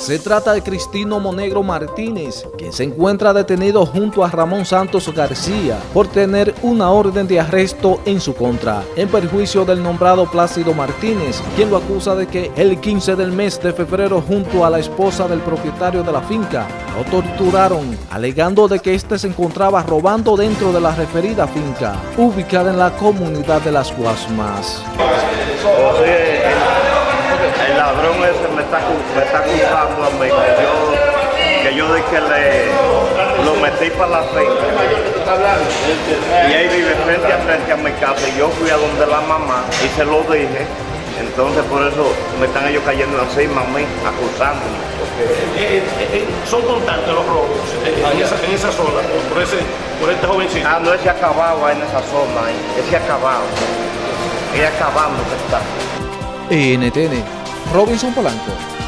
Se trata de Cristino Monegro Martínez, quien se encuentra detenido junto a Ramón Santos García por tener una orden de arresto en su contra, en perjuicio del nombrado Plácido Martínez, quien lo acusa de que el 15 del mes de febrero junto a la esposa del propietario de la finca lo torturaron, alegando de que éste se encontraba robando dentro de la referida finca, ubicada en la comunidad de Las Guasmas. el, ladrón ese me está, me que yo, que yo de que le lo metí para la finca. Y él vive frente a frente a mi casa y yo fui a donde la mamá y se lo dije. Entonces por eso me están ellos cayendo encima a mí, acusándome. Eh, eh, eh, son constantes los robos en, esa, en esa zona, por, ese, por este jovencito. Ah, no, ese acabado en esa zona, ese acabado. Ese acabando que está. NTN, Robinson Polanco.